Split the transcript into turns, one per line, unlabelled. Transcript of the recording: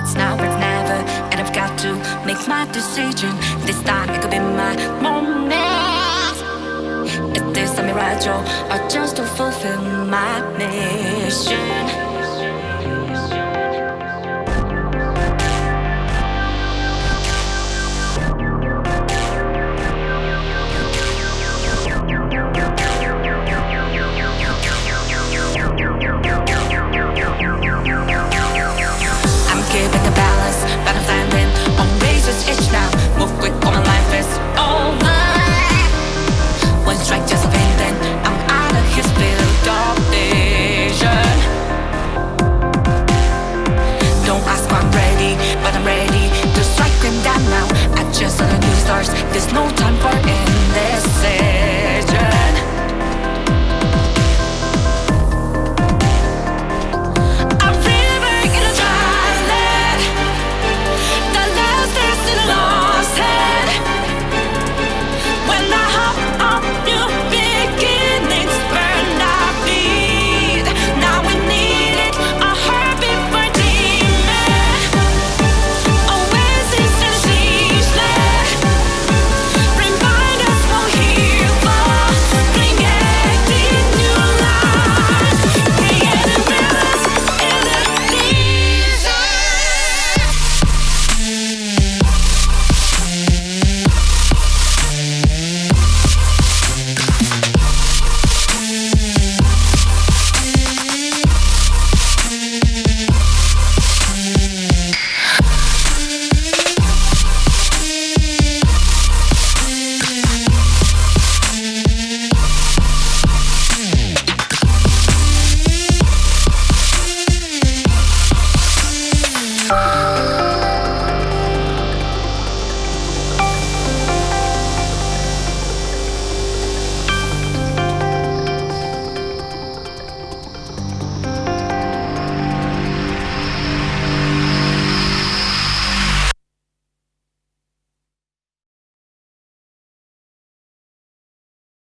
It's now or never, and I've got to make my decision. This time it could be my moment. Is this a mirage or just to fulfill there's no time